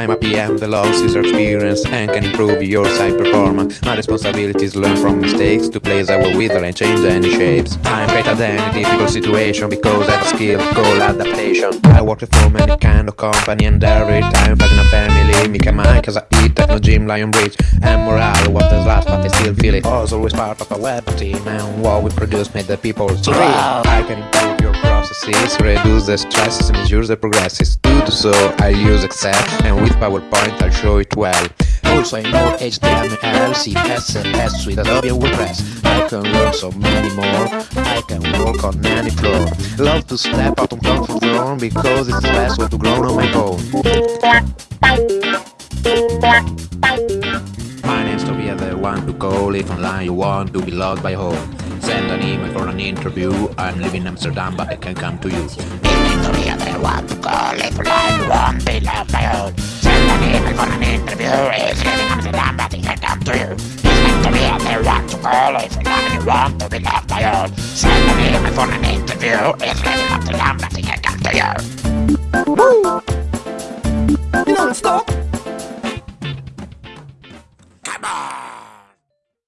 I'm a PM that loves user experience and can improve your site performance. My responsibility is learn from mistakes to place our wither and change any shapes. I'm greater than any difficult situation because I have a skill called adaptation. I work for many kind of company and every time fighting a gym, Lionbridge and morale. What is last but I still feel it. I was always part of a web team and what we produce made the people scream. I can improve your processes, reduce the stresses and ensure the progresses. To do so, I use Excel and with PowerPoint I'll show it well. Also I know HTML, CSS, Suite, Adobe, WordPress. I can learn so many more. I can work on any floor. Love to step out of comfort zone because it's the best way to grow on my own. want to call if online, you want to be loved by home. Send an email for an interview, I'm leaving Amsterdam but I can come to you. Want to call online, want to be loved by. Send an email for an interview, it's Amsterdam but I can come to you. Want to call online, want to be loved by. Send an email for an interview, it's Amsterdam but I can come to you. You don't stop! Come on!